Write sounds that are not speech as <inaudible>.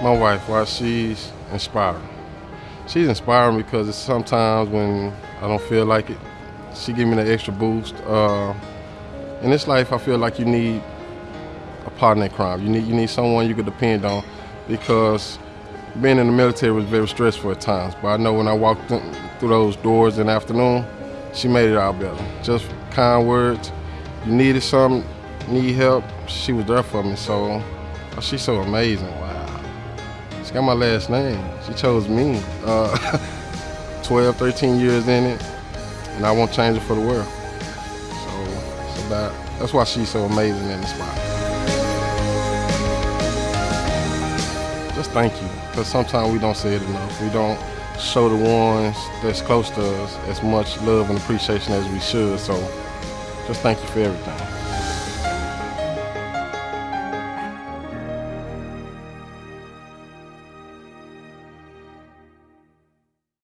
My wife, why she's inspiring. She's inspiring because sometimes when I don't feel like it, she give me the extra boost. Uh, in this life, I feel like you need a partner in crime. You need you need someone you can depend on because being in the military was very stressful at times. But I know when I walked through those doors in the afternoon, she made it all better. Just kind words. You needed something, need help, she was there for me. So oh, she's so amazing. Wow. She got my last name. She chose me. Uh, <laughs> 12, 13 years in it, and I won't change it for the world. So it's about, that's why she's so amazing in the spot. Just thank you, because sometimes we don't say it enough. We don't show the ones that's close to us as much love and appreciation as we should. So just thank you for everything.